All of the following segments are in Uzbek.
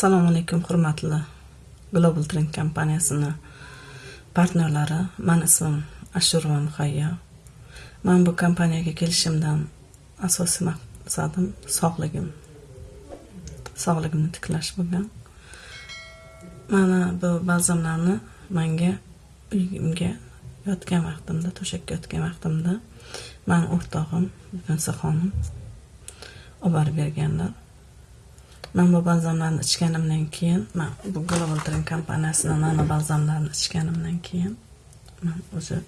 assalomu alaykum hurmatli global trend kompaniyasini partnerlari. Mani ismim ashurva muhayyo. Man bu kompaniyaga kelishimdan asosiy maqsadim sog'ligim. Sog'ligimni tiklash bo'lgan. Mana bu balzamlarni manga uyimga yotgan vaqtimda to'shakka yotgan vaqtimda mani o'rtog'im bunsa xonim olib borib berganlar. Man balzamlarni ichganimdan keyin man bu global drink kompaniyasini nano balzamlarini ichganimdan keyin man o'zi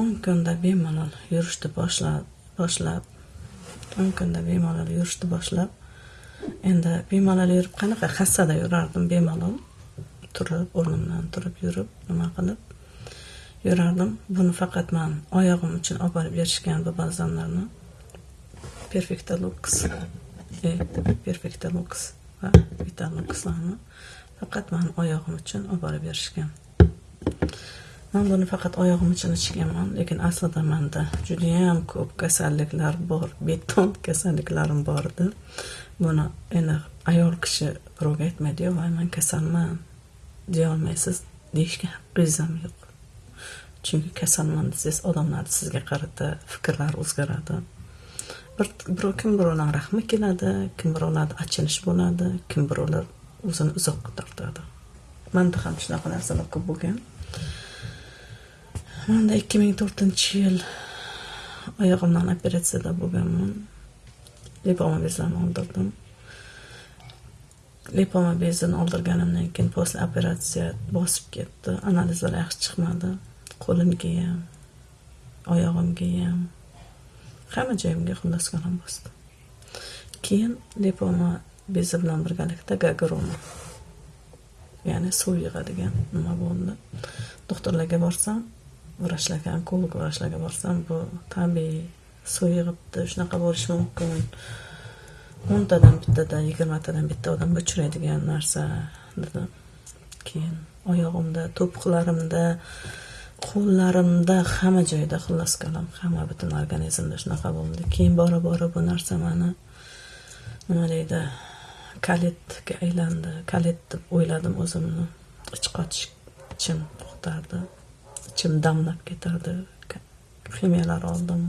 o'n kunda bemalol yurishni boshlab boshlab o'n kunda bemalol yurishni boshlab endi bemalol yurib qanaqa hassada yurardim bemalol turib o'rnimdan turib yurib nima qilib yurardim buni faqat man oyog'im uchun olib borib berishgan bu balzamlarni Perfecta Lux. E, Perfecta Lux va Vitaluxlarni faqat mani oyog'im uchun olib borib berishgan. Man buni faqat oyog'im uchun ichganman lekin aslida manda judayam ko'p kasalliklar bor beton kasalliklarim bor edi. Buni endi ayol kishi birovga aytmaydiyu voy man kasalman deyolmaysiz deyishga haqqingiz ham yo'q. Chunki kasalman desangiz odamlar sizga qarata fikrlari o'zgaradi bir birov kim birovlar rahmi keladi kim birovlarda achinish bo'ladi kim birovlar o'zini uzoqqa tortadi manda ham shunaqa narsalar ko'p bo'lgan. Manda ikki ming to'rtinchi yil oyog'imdan operatsiyada bo'lganman. Lipoma bezlarini oldirdim. Lipoma bezini oldirganimdan keyin после operatsiya bosib ketdi. Analizlar yaxshi chiqmadi. Qo'limga ham oyog'imga ham hamma joyimga xullas kalom bosdi. Keyin lipoma bezi bilan birgalikda gagroma ya'ni suv yig'adigan nima bo'ldi? Doktorlarga borsam vrachlarga onkolog vrachlarga borsam bu tabiiy suv yig'ibdi shunaqa bo'lishi mumkin. O'ntadan bittada yigirmatadan bitta odamga uchraydigan narsa dedi keyin oyog'imda to'piqlarimda qo'llarimda hamma joyda xullas kalom hamma butun organizmda shunaqa bo'ldi. Keyin bora bora bu narsa mani nima deydi kalitga aylandi. Kalit deb o'yladim o'zimni. Ich qotish ichim to'xtardi ichim damlab ketardi. Ximiyalar oldim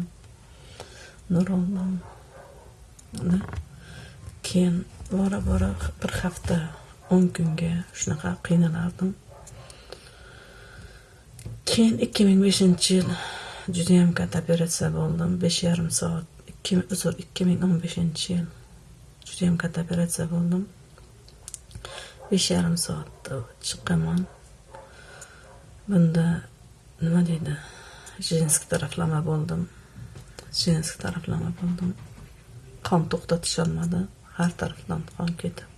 nur oldim. Keyin bora bora bir hafta o'n kunga shunaqa qiynalardim. Keyin ikki ming beshinchi yil judayam katta operatsiya bo'ldim. Besh yarim soat ikki uzr ikki ming o'n beshinchi yil judayam katta operatsiya bo'ldim. Besh yarim soatda chiqqanman bunda nima deydi? Женский taraflama bo'ldim. Женский taraflama bo'ldim. Qon to'xtatisholmadi. Har tarafdan qon ketib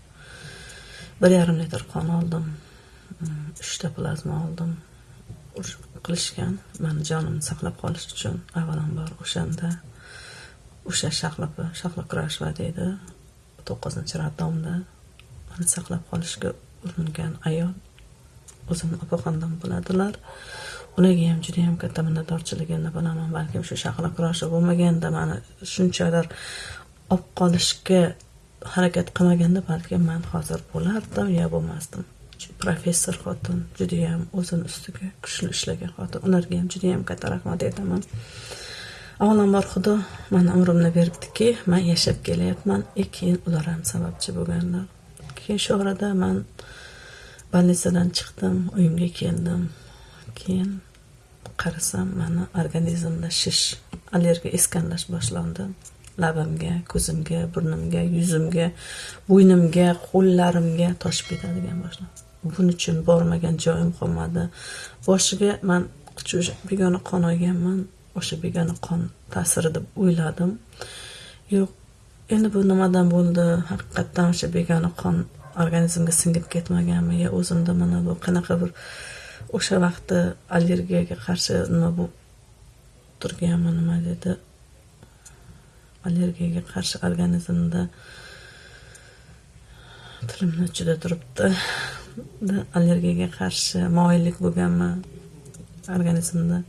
bir yarim litr qon oldim. Mm, uchta plazma oldim. Qilishgan. Mani jonimni saqlab qolish uchun avvalambor o'shanda o'sha shahlopa shahlokurashva deydi to'qqizinchi raddomda mani saqlab qolishga uringan ayol o'zimni opaxondan bo'ladilar. Ularga ham juda yam katta minnatdorchiligimni bilaman balkim shu shahla kurashi bo'lmaganda mani shunchalar olib qolishga harakat qilmaganda balkim man hozir bo'lardim yo bo'lmasdim. Professor xotin judayam o'zini ustiga kuchli ishlagan xotin. Ularga ham judayam katta rahmat aytaman. Avvalambor xudo mani umrimni beribdiki man yashab kelyapman и keyin ular ham sababchi bo'lganlar. Keyin shu orada man больницаdan chiqdim uyimga keldim. Keyin qarasam mani organizmda shish allergiya iskanlash boshlandi. Labimga ko'zimga burnimga yuzimga bo'ynimga qo'llarimga toshib ketadigan boshlandi. Buning uchun bormagan joyim qolmadi. Boshiga man begona qon olganman. O'sha begona qon ta'siri deb o'yladim. Yo'q endi bu nimadan bo'ldi? Haqiqatdan o'sha begona qon organizmga singib ketmaganmi? Yo o'zimda mana bu qanaqa bir o'sha vaqtda allergiyaga qarshi nima bo'lib turganmi nima dedi? Allergiyaga qarshi organizmda tilimni uchida turibdi. Allergiyaga qarshi moyillik bo'lganmi organizmda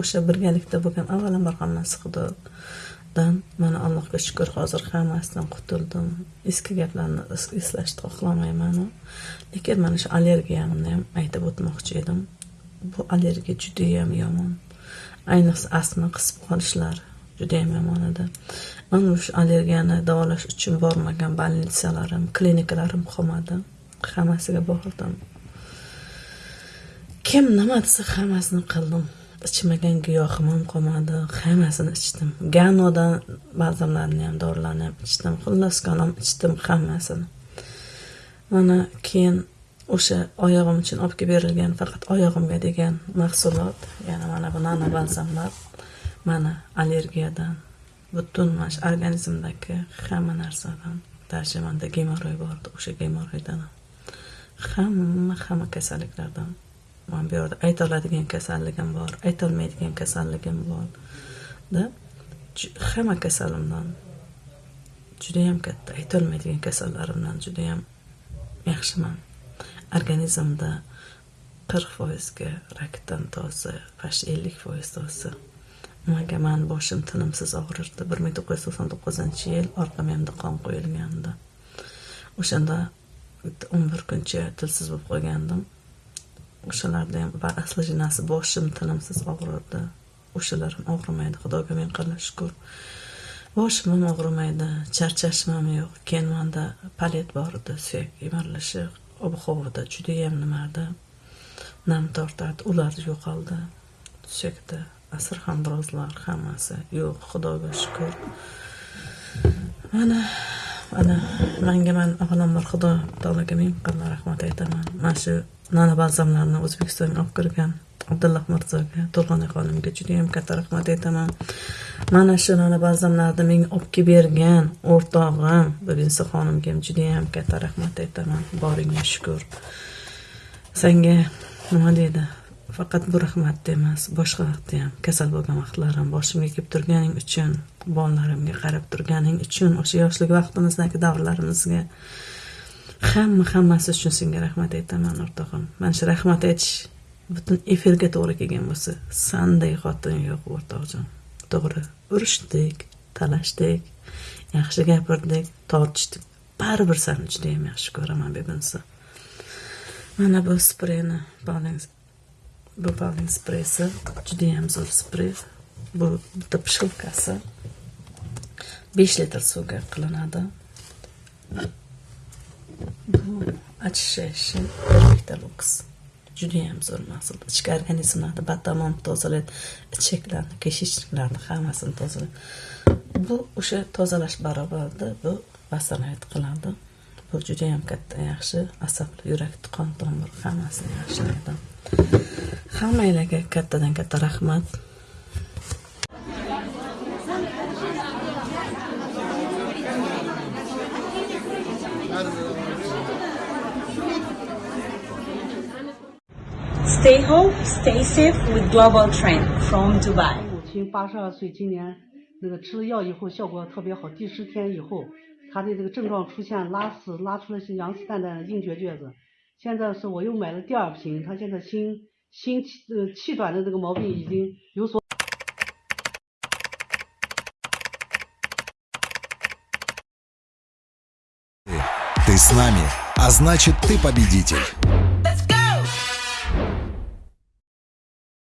o'sha birgalikda bo'lgan avvalambor hammasi xudodan mana allohga shukur hozir hammasidan qutuldim. Eski gaplarni eslashni xohlamayman lekin mana shu allergiyamni ham aytib o'tmoqchi edim. Bu allergiya judayam yomon. Ayniqsa astma qisib qolishlar judayam yomon edi. Mana shu allergiyani davolash uchun bormagan больницalarim klinikalarim qolmadi. Hammasiga bordim kim nima desa hammasini qildim? Ichmagan giyohim ham qolmadi. Hammasini ichdim. Ganodan balzamlarni ham dorilarni ham ichdim. Xullas kalom ichdim hammasini mana keyin o'sha oyog'im uchun olib kelib berilgan faqat oyog'imga degan mahsulot ya'ni mana bu nano balzamlar mana allergiyadan butun mana shu organizmdagi hamma narsadan даже manda gemoroy bor edi o'sha gemoroydan ham. Hamma hamma kasalliklardan man bu yerda aytoladigan kasalligim bor aytolmaydigan kasalligim bor da hamma kasalimdan judayam katta aytolmaydigan kasallarimdan judayam yaxshiman. Organizmda qirq foizga rakdan toza почти ellik foiz toza. Manga mani boshim tinimsiz og'rirdi bir ming to'qqiz yuz to'qson to'qqizinchi yil orqamda qon qo'yilgandi. O'shanda bitta o'n bir kuncha tilsiz bo'lib qolgandim. O'shalarda ham va asli jinasi boshim tinimsiz og'rirdi o'shalar ham og'rimaydi xudoga ming qildi shukur. Boshim ham og'rimaydi charchashim ham yo'q. Keyin manda palet bor edi suyak emirilishi ob havoda judayam nima edi nam tortadi ular yo'qoldi. Suyakda birozlar hammasi yo'q xudoga shukur. Mana ana manga man avvalambor xudo taologa ming rahmat aytaman. Mana shu nana balzamlarni o'zbekistonga olib kirgan abdulloh mirzoga to'lg'onay xonimga judayam katta rahmat aytaman. Mana shu nana balzamlarni menga olib kelib bergan o'rtog'im bo'lisa xonimga ham judayam katta rahmat aytaman. Boringga shukur. Senga nima deydi? Faqat bu rahmatda emas boshqa vaqtda ham kasal bo'lgan vaqtlarim boshimga kelib turganing uchun bolalarimga qarab turganing uchun o'sha yoshlik vaqtimizdagi davrlarimizga hamma hammasi uchun senga rahmat aytaman o'rtog'im. Mana shu rahmat aytish butun efirga to'g'ri kelgan bo'lsa sanday xotin yo'q o'rtoqjon to'g'ri urushdik talashdik yaxshi gapirdik tortishdik. Baribir sani judayam yaxshi ko'raman begunsa mana bu spreyni bolangiz bu baling spreysi judayam zo'r sprey bu bitta pishilkasi besh litr suvga qilinadi bu очищающий perfecta lux judayam zo'r mahsul ichki organizmlarni batamom tozalaydi ichaklarni kishishlarni hammasini tozalaydi bu o'sha tozalash barobarida bu vassanayat qiladi bu judayam katta yaxshi asablar yurak qon tomir hammasini yaxshilaydi hammanglarga kattadan katta rahmat Stay home, stay safe with Global Trend from Dubai. 母亲八十二岁，今年那个吃了药以后效果特别好，第十天以后，她的这个症状出现拉屎，拉出了是羊屎蛋蛋硬结撅子。现在是我又买了第二瓶，她现在心心气呃气短的这个毛病已经有所。 Ты с нами, а значит ты победитель.